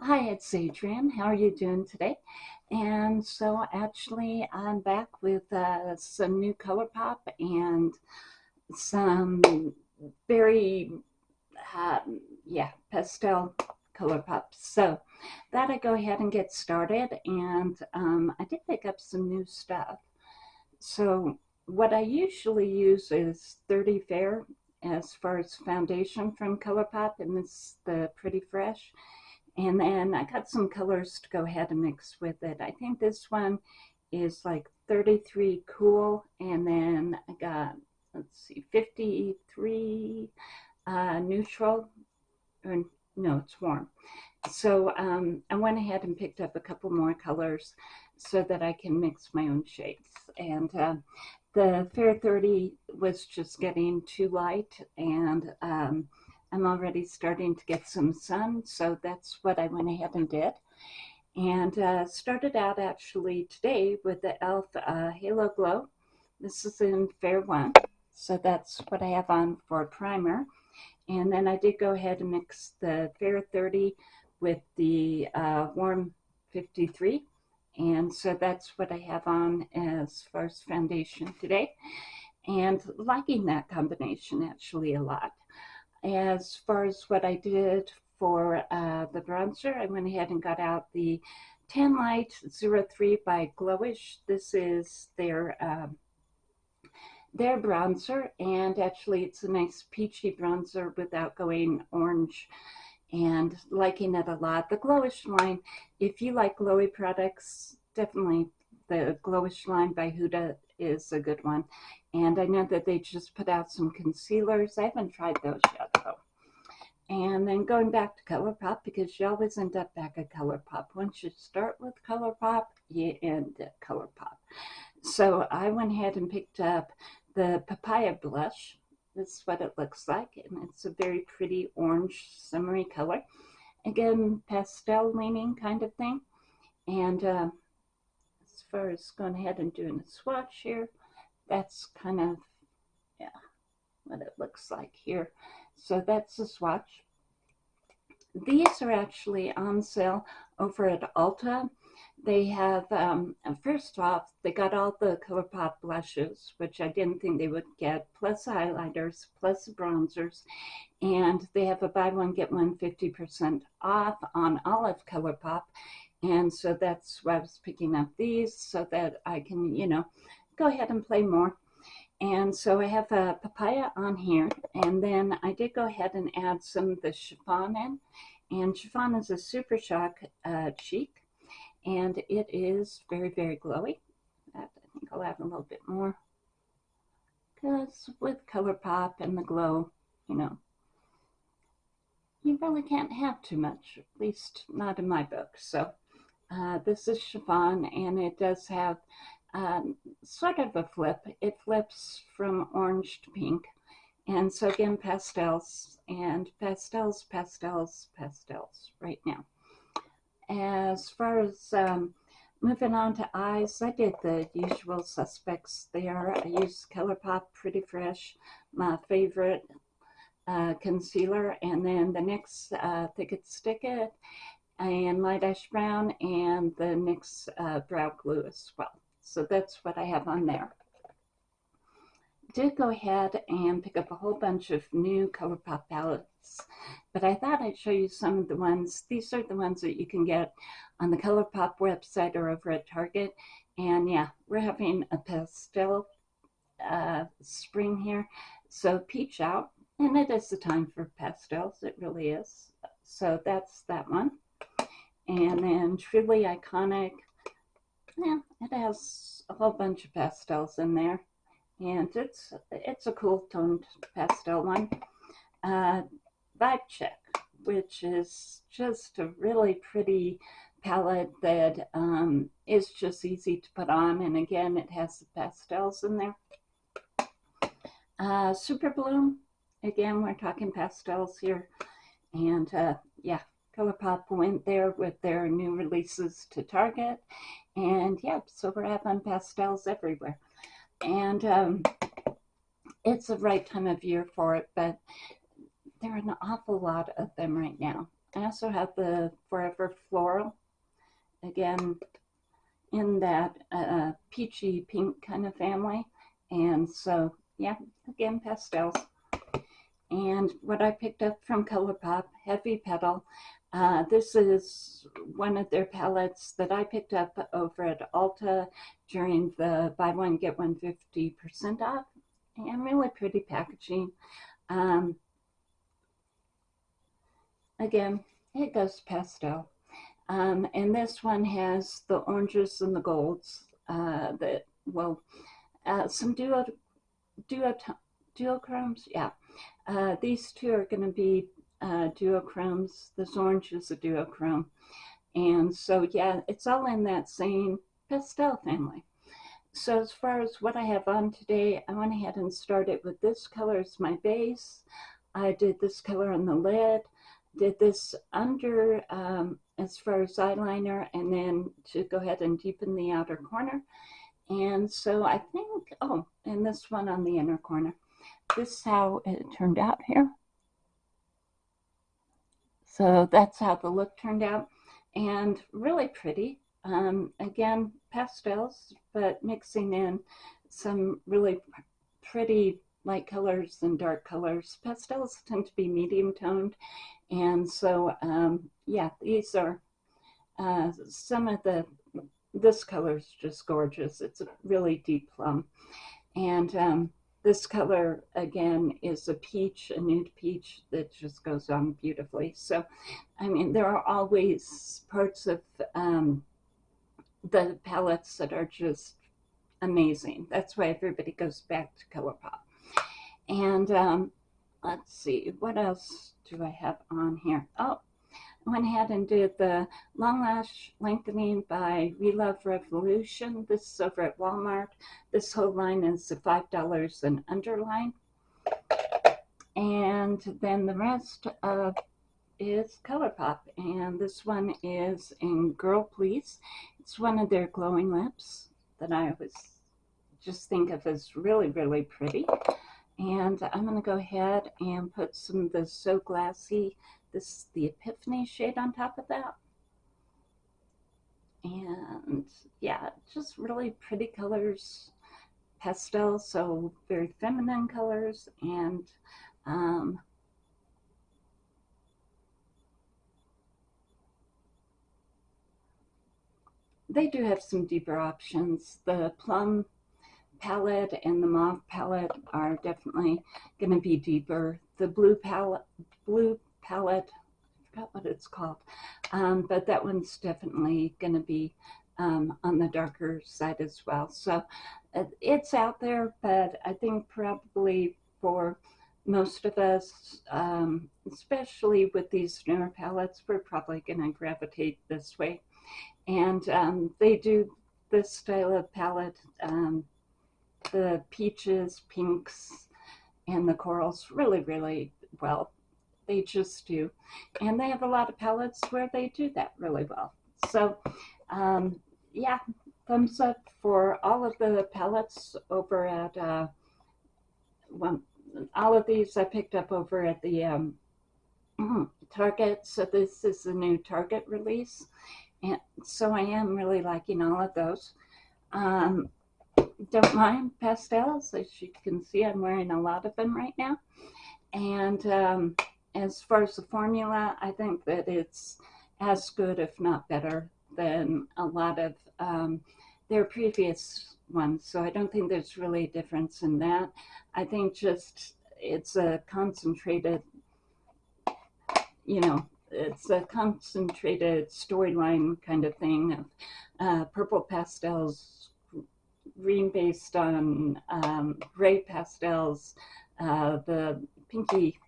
Hi, it's Adrienne. How are you doing today? And so actually I'm back with uh, some new ColourPop and some very, um, yeah, pastel ColourPop. So that I go ahead and get started and um, I did pick up some new stuff. So what I usually use is 30 Fair as far as foundation from ColourPop and this the Pretty Fresh. And then I got some colors to go ahead and mix with it. I think this one is like 33 cool. And then I got, let's see, 53 uh, neutral. Or, no, it's warm. So um, I went ahead and picked up a couple more colors so that I can mix my own shades. And uh, the Fair 30 was just getting too light and um, I'm already starting to get some sun, so that's what I went ahead and did. And uh, started out actually today with the e.l.f. Uh, Halo Glow. This is in Fair 1, so that's what I have on for primer. And then I did go ahead and mix the Fair 30 with the uh, Warm 53. And so that's what I have on as far as foundation today. And liking that combination actually a lot. As far as what I did for uh, the bronzer, I went ahead and got out the Tan Light 03 by Glowish. This is their um, their bronzer, and actually it's a nice peachy bronzer without going orange and liking it a lot. The Glowish line, if you like glowy products, definitely the Glowish line by Huda is a good one. And I know that they just put out some concealers. I haven't tried those yet though. And then going back to ColourPop, because you always end up back at ColourPop. Once you start with ColourPop, you end at ColourPop. So I went ahead and picked up the Papaya Blush. This is what it looks like, and it's a very pretty orange summery color. Again, pastel leaning kind of thing. And uh, far as going ahead and doing a swatch here, that's kind of, yeah, what it looks like here. So that's the swatch. These are actually on sale over at Ulta. They have, um, first off, they got all the ColourPop blushes, which I didn't think they would get, plus highlighters, plus bronzers. And they have a buy one, get one 50% off on all of ColourPop. And so that's why I was picking up these so that I can, you know, go ahead and play more. And so I have a papaya on here, and then I did go ahead and add some of the chiffon in. And chiffon is a Super Shock uh, cheek, and it is very, very glowy. I think I'll add a little bit more. Because with ColourPop and the glow, you know, you really can't have too much, at least not in my book. So uh, this is chiffon, and it does have um, sort of a flip. It flips from orange to pink. And so again, pastels and pastels, pastels, pastels right now. As far as um, moving on to eyes, I did the usual suspects there. I used ColourPop Pretty Fresh, my favorite uh, concealer. And then the NYX uh, Thick It Stick It and Light Ash Brown and the NYX uh, Brow Glue as well. So that's what I have on there. Did go ahead and pick up a whole bunch of new ColourPop palettes, but I thought I'd show you some of the ones. These are the ones that you can get on the ColourPop website or over at Target. And yeah, we're having a pastel uh, spring here. So peach out, and it is the time for pastels, it really is. So that's that one. And then Truly Iconic yeah, it has a whole bunch of pastels in there. And it's it's a cool toned pastel one. Uh, Vibe Check, which is just a really pretty palette that um, is just easy to put on. And again, it has the pastels in there. Uh, Super Bloom, again, we're talking pastels here. And uh, yeah, ColourPop went there with their new releases to Target. And yeah, so we're having pastels everywhere. And um, it's the right time of year for it, but there are an awful lot of them right now. I also have the Forever Floral, again, in that uh, peachy pink kind of family. And so, yeah, again, pastels. And what I picked up from ColourPop, Heavy Petal. Uh, this is one of their palettes that I picked up over at Ulta during the buy one, get one 50% off. And really pretty packaging. Um, again, it goes pastel. Um, and this one has the oranges and the golds uh, that, well, uh, some duo, duo, duochromes, yeah. Uh, these two are going to be uh, duochromes. This orange is a duochrome. And so, yeah, it's all in that same pastel family. So as far as what I have on today, I went ahead and started with this color as my base. I did this color on the lid, did this under um, as far as eyeliner, and then to go ahead and deepen the outer corner. And so I think, oh, and this one on the inner corner. This is how it turned out here. So that's how the look turned out. And really pretty. Um, again, pastels, but mixing in some really pretty light colors and dark colors. Pastels tend to be medium toned. And so, um, yeah, these are uh, some of the, this color is just gorgeous. It's a really deep plum. And um, this color, again, is a peach, a nude peach that just goes on beautifully. So, I mean, there are always parts of um, the palettes that are just amazing. That's why everybody goes back to ColourPop. And um, let's see, what else do I have on here? Oh, went ahead and did the Long Lash Lengthening by Relove Revolution. This is over at Walmart. This whole line is the $5 and underline. And then the rest of is ColourPop, and this one is in Girl Please. It's one of their glowing lips that I always just think of as really, really pretty. And I'm going to go ahead and put some of the So Glassy, this the Epiphany shade on top of that. And yeah, just really pretty colors, pastel, so very feminine colors. And um, they do have some deeper options. The plum palette and the mauve palette are definitely going to be deeper. The blue palette, blue palette, I forgot what it's called, um, but that one's definitely going to be um, on the darker side as well. So uh, it's out there, but I think probably for most of us, um, especially with these newer palettes, we're probably going to gravitate this way. And um, they do this style of palette um, the peaches, pinks, and the corals really, really well. They just do. And they have a lot of palettes where they do that really well. So, um, yeah, thumbs up for all of the palettes over at, uh, well, all of these I picked up over at the um, Target. So this is the new Target release. And so I am really liking all of those. Um, don't mind pastels. As you can see, I'm wearing a lot of them right now. And um, as far as the formula, I think that it's as good, if not better, than a lot of um, their previous ones. So I don't think there's really a difference in that. I think just it's a concentrated, you know, it's a concentrated storyline kind of thing of uh, purple pastels green based on um, gray pastels, uh, the pinky,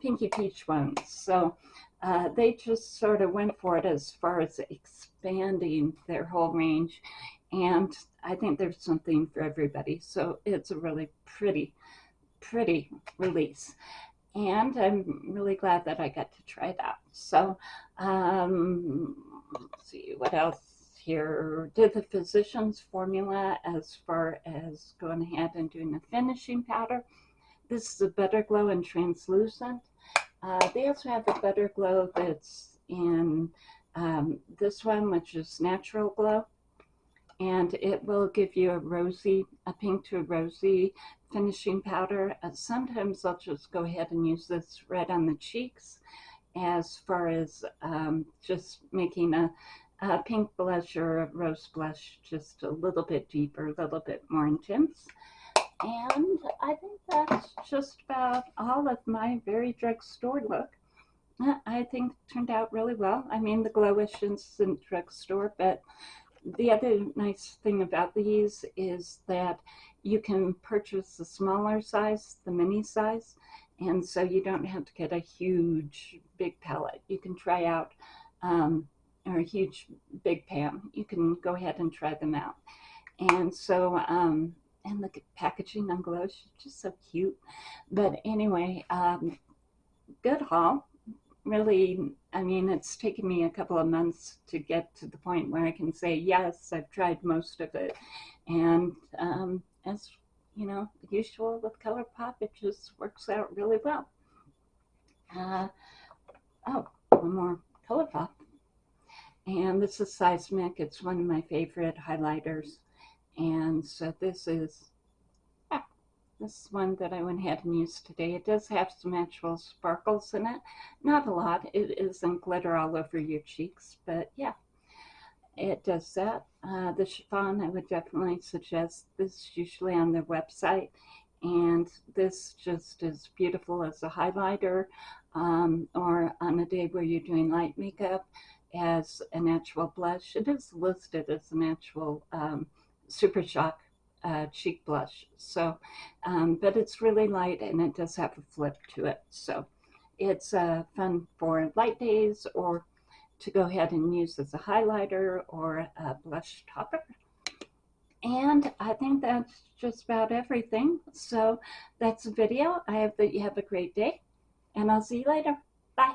pinky peach ones. So uh, they just sort of went for it as far as expanding their whole range. And I think there's something for everybody. So it's a really pretty, pretty release. And I'm really glad that I got to try that. So um, let's see what else here did the physician's formula as far as going ahead and doing the finishing powder. This is a Butter Glow and Translucent. Uh, they also have a Butter Glow that's in um, this one, which is Natural Glow. And it will give you a rosy, a pink to a rosy finishing powder. Uh, sometimes I'll just go ahead and use this right on the cheeks as far as um, just making a, a, pink blush or a rose blush just a little bit deeper, a little bit more intense. And I think that's just about all of my very drugstore look. I think turned out really well. I mean, the Glowish in drugstore, but the other nice thing about these is that you can purchase the smaller size, the mini size, and so you don't have to get a huge big palette. You can try out, um, or a huge big pan. You can go ahead and try them out. And so, um, and the packaging on Glow is just so cute. But anyway, um, good haul. Really, I mean, it's taken me a couple of months to get to the point where I can say, yes, I've tried most of it. And um, as you know, usual with ColourPop, it just works out really well. Uh, oh, one more ColourPop. And this is Seismic. It's one of my favorite highlighters. And so this is yeah, this one that I went ahead and used today. It does have some actual sparkles in it. Not a lot. It isn't glitter all over your cheeks, but yeah, it does that. Uh, the chiffon, I would definitely suggest this is usually on their website. And this just is beautiful as a highlighter um, or on a day where you're doing light makeup as a natural blush. It is listed as an actual um, Super Shock uh, cheek blush. So, um, but it's really light and it does have a flip to it. So it's uh, fun for light days or to go ahead and use as a highlighter or a blush topper. And I think that's just about everything. So that's the video. I hope that you have a great day and I'll see you later. Bye.